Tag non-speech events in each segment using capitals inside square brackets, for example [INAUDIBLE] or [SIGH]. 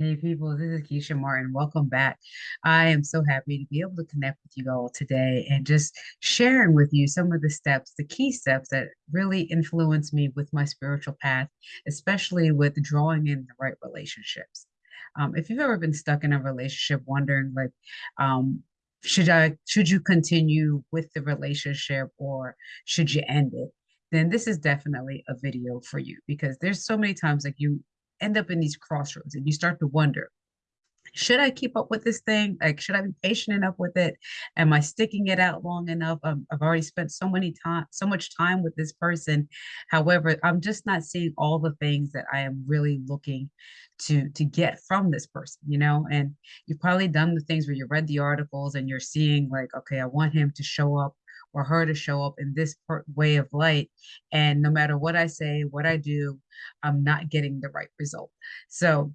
Hey people, this is Keisha Martin. Welcome back. I am so happy to be able to connect with you all today and just sharing with you some of the steps, the key steps that really influence me with my spiritual path, especially with drawing in the right relationships. Um, if you've ever been stuck in a relationship wondering like, um, should I should you continue with the relationship or should you end it? Then this is definitely a video for you because there's so many times like you end up in these crossroads and you start to wonder should I keep up with this thing? Like, should I be patient enough with it? Am I sticking it out long enough? Um, I've already spent so many time, so much time with this person. However, I'm just not seeing all the things that I am really looking to to get from this person, you know. And you've probably done the things where you read the articles and you're seeing like, okay, I want him to show up or her to show up in this way of light. And no matter what I say, what I do, I'm not getting the right result. So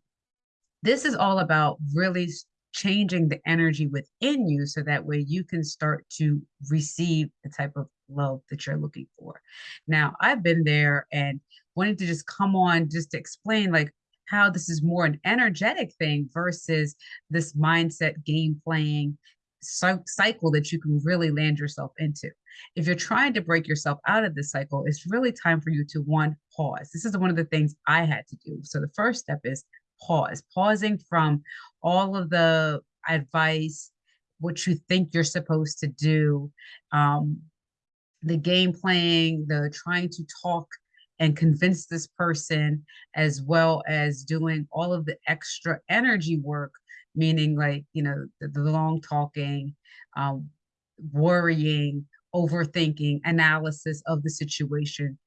this is all about really changing the energy within you so that way you can start to receive the type of love that you're looking for. Now, I've been there and wanted to just come on just to explain like how this is more an energetic thing versus this mindset game playing cycle that you can really land yourself into. If you're trying to break yourself out of this cycle, it's really time for you to one, pause. This is one of the things I had to do. So the first step is pause, pausing from all of the advice, what you think you're supposed to do, um, the game playing, the trying to talk and convince this person, as well as doing all of the extra energy work meaning like you know the, the long talking um, worrying overthinking analysis of the situation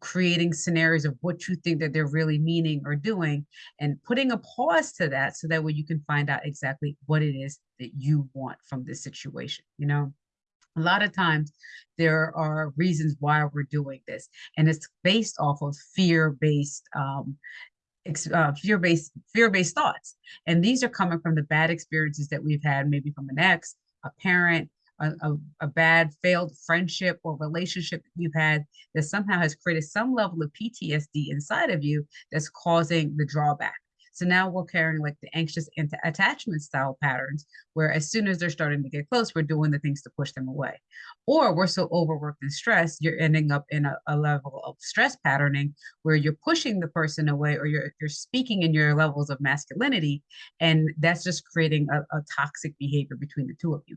creating scenarios of what you think that they're really meaning or doing and putting a pause to that so that way you can find out exactly what it is that you want from this situation you know? A lot of times there are reasons why we're doing this and it's based off of fear-based um, uh, fear-based fear-based thoughts. And these are coming from the bad experiences that we've had maybe from an ex a parent a, a, a, bad failed friendship or relationship you've had that somehow has created some level of ptsd inside of you that's causing the drawback so now we're carrying like the anxious into attachment style patterns, where as soon as they're starting to get close, we're doing the things to push them away. Or we're so overworked and stressed, you're ending up in a, a level of stress patterning where you're pushing the person away or you're, you're speaking in your levels of masculinity. And that's just creating a, a toxic behavior between the two of you.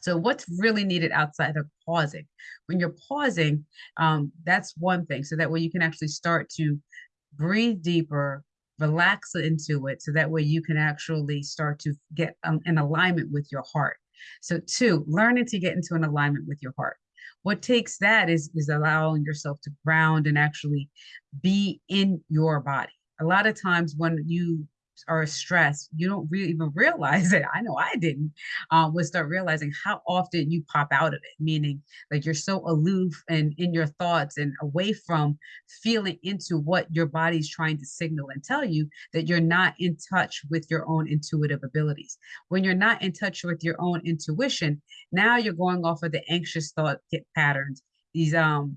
So what's really needed outside of pausing? When you're pausing, um, that's one thing. So that way you can actually start to breathe deeper, relax into it so that way you can actually start to get um, in alignment with your heart. So two, learning to get into an alignment with your heart. What takes that is, is allowing yourself to ground and actually be in your body. A lot of times when you are stressed, you don't really even realize it. I know I didn't. Um, would start realizing how often you pop out of it, meaning like you're so aloof and in your thoughts and away from feeling into what your body's trying to signal and tell you that you're not in touch with your own intuitive abilities. When you're not in touch with your own intuition, now you're going off of the anxious thought patterns. These um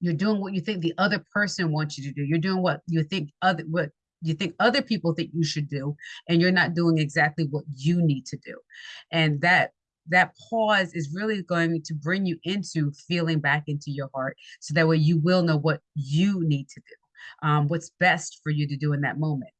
you're doing what you think the other person wants you to do. You're doing what you think other what you think other people think you should do and you're not doing exactly what you need to do. And that that pause is really going to bring you into feeling back into your heart so that way you will know what you need to do um, what's best for you to do in that moment.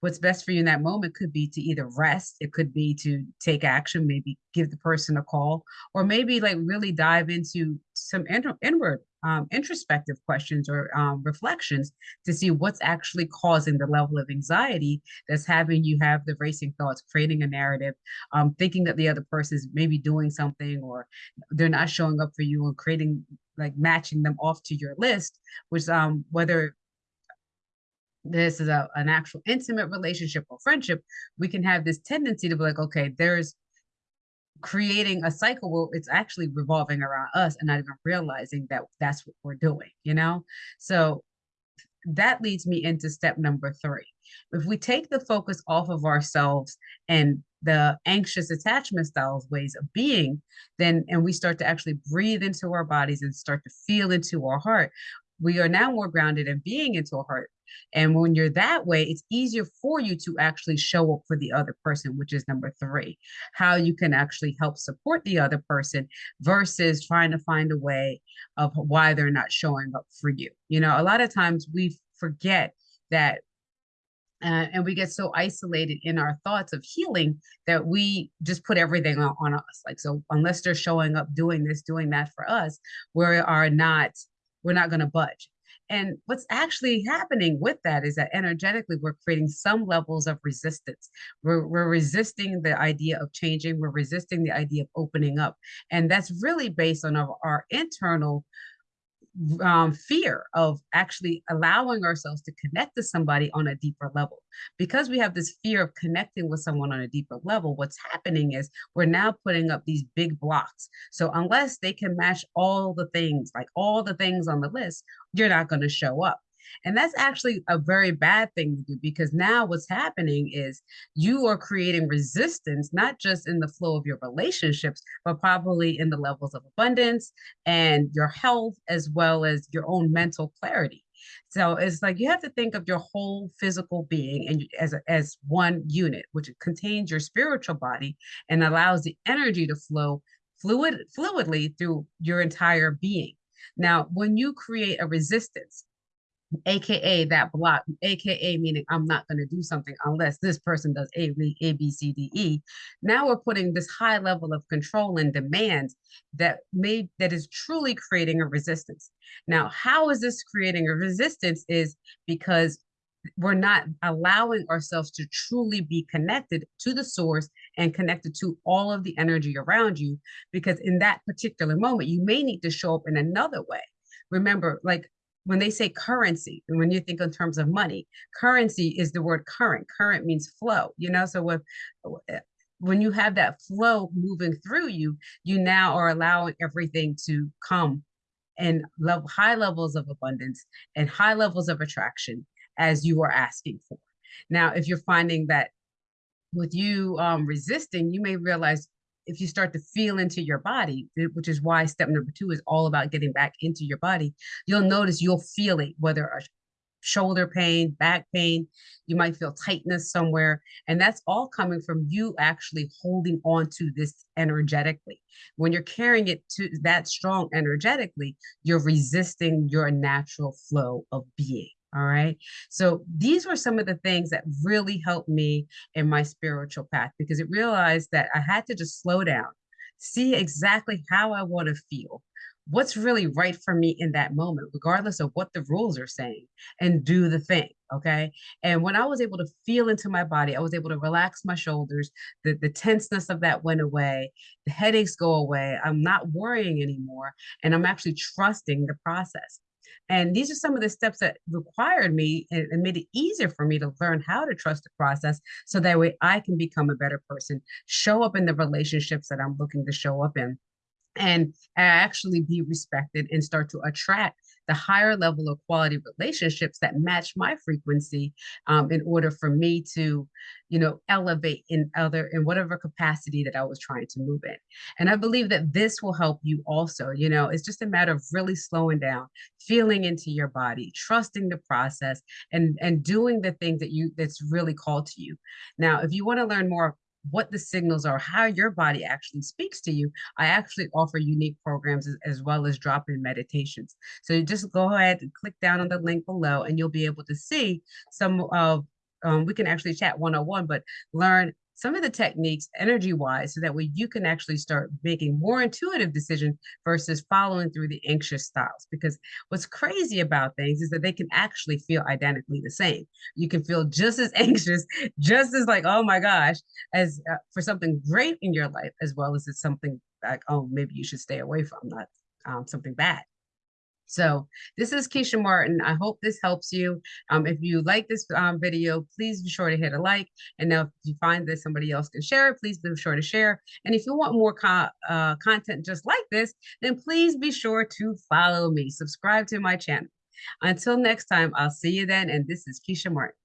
What's best for you in that moment could be to either rest it could be to take action maybe give the person a call or maybe like really dive into some inward um, introspective questions or um, reflections to see what's actually causing the level of anxiety that's having you have the racing thoughts, creating a narrative, um, thinking that the other person is maybe doing something or they're not showing up for you and creating like matching them off to your list, which um, whether this is a, an actual intimate relationship or friendship, we can have this tendency to be like, okay, there's creating a cycle where it's actually revolving around us and not even realizing that that's what we're doing, you know? So that leads me into step number three. If we take the focus off of ourselves and the anxious attachment styles ways of being, then and we start to actually breathe into our bodies and start to feel into our heart, we are now more grounded in being into our heart And when you're that way, it's easier for you to actually show up for the other person, which is number three, how you can actually help support the other person versus trying to find a way of why they're not showing up for you. You know, a lot of times we forget that uh, and we get so isolated in our thoughts of healing that we just put everything on, on, us like so unless they're showing up doing this doing that for us we are not we're not going to budge and what's actually happening with that is that energetically we're creating some levels of resistance. We're, we're resisting the idea of changing. We're resisting the idea of opening up. And that's really based on our, our internal um, fear of actually allowing ourselves to connect to somebody on a deeper level. Because we have this fear of connecting with someone on a deeper level, what's happening is we're now putting up these big blocks. So unless they can match all the things, like all the things on the list, you're not going to show up. And that's actually a very bad thing to do because now what's happening is you are creating resistance, not just in the flow of your relationships, but probably in the levels of abundance and your health, as well as your own mental clarity. So it's like you have to think of your whole physical being and as as one unit, which contains your spiritual body and allows the energy to flow fluid fluidly through your entire being. Now, when you create a resistance, aka that block, aka meaning I'm not going to do something unless this person does A, A, B, C, D, E. Now we're putting this high level of control and demands that may that is truly creating a resistance. Now, how is this creating a resistance? Is because we're not allowing ourselves to truly be connected to the source and connected to all of the energy around you because in that particular moment you may need to show up in another way remember like when they say currency, and when you think in terms of money, currency is the word current. Current means flow, you know? So with, eh, when you have that flow moving through you, you now are allowing everything to come and love high levels of abundance and high levels of attraction as you are asking for. Now, if you're finding that with you um, resisting, you may realize if you start to feel into your body, which is why step number two is all about getting back into your body, you'll notice you'll feel it, whether a shoulder pain, back pain, you might feel tightness somewhere. And that's all coming from you actually holding on to this energetically. When you're carrying it to that strong energetically, you're resisting your natural flow of being. All right. So these were some of the things that really helped me in my spiritual path because it realized that I had to just slow down, see exactly how I want to feel, what's really right for me in that moment, regardless of what the rules are saying, and do the thing. Okay. And when I was able to feel into my body, I was able to relax my shoulders, the, the tenseness of that went away, the headaches go away. I'm not worrying anymore. And I'm actually trusting the process. And these are some of the steps that required me and, made it easier for me to learn how to trust the process so that way I can become a better person, show up in the relationships that I'm looking to show up in and actually be respected and start to attract the higher level of quality relationships that match my frequency um, in order for me to you know elevate in other in whatever capacity that i was trying to move in. And i believe that this will help you also you know it's just a matter of really slowing down feeling into your body trusting the process and and doing the things that you that's really called to you. Now if you want to learn more what the signals are, how your body actually speaks to you, I actually offer unique programs as, as well as drop-in meditations. So you just go ahead and click down on the link below and you'll be able to see some of, um, we can actually chat one-on-one, but learn some of the techniques energy wise so that way you can actually start making more intuitive decisions versus following through the anxious styles because what's crazy about things is that they can actually feel identically the same. You can feel just as [LAUGHS] anxious just as like oh my gosh as uh, for something great in your life as well as it's something like oh maybe you should stay away from that um, something bad so this is Keisha Martin. I hope this helps you. Um, if you like this um, video, please be sure to hit a like. And now if you find that somebody else can share it, please be sure to share. And if you want more co uh, content just like this, then please be sure to follow me. Subscribe to my channel. Until next time, I'll see you then. And this is Keisha Martin.